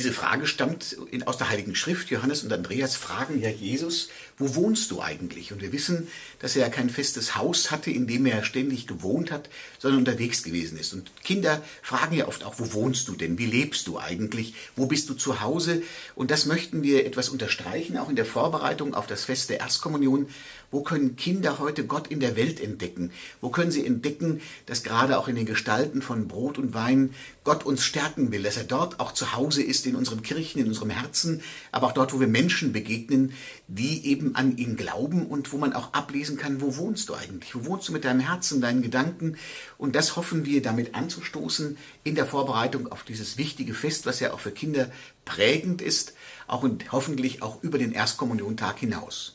Diese Frage stammt aus der Heiligen Schrift. Johannes und Andreas fragen ja Jesus, wo wohnst du eigentlich? Und wir wissen, dass er ja kein festes Haus hatte, in dem er ständig gewohnt hat, sondern unterwegs gewesen ist. Und Kinder fragen ja oft auch, wo wohnst du denn? Wie lebst du eigentlich? Wo bist du zu Hause? Und das möchten wir etwas unterstreichen, auch in der Vorbereitung auf das Fest der Erstkommunion. Wo können Kinder heute Gott in der Welt entdecken? Wo können sie entdecken, dass gerade auch in den Gestalten von Brot und Wein Gott uns stärken will, dass er dort auch zu Hause ist in unseren Kirchen, in unserem Herzen, aber auch dort, wo wir Menschen begegnen, die eben an ihn glauben und wo man auch ablesen kann, wo wohnst du eigentlich? Wo wohnst du mit deinem Herzen, deinen Gedanken? Und das hoffen wir damit anzustoßen in der Vorbereitung auf dieses wichtige Fest, was ja auch für Kinder prägend ist, auch und hoffentlich auch über den Erstkommuniontag hinaus.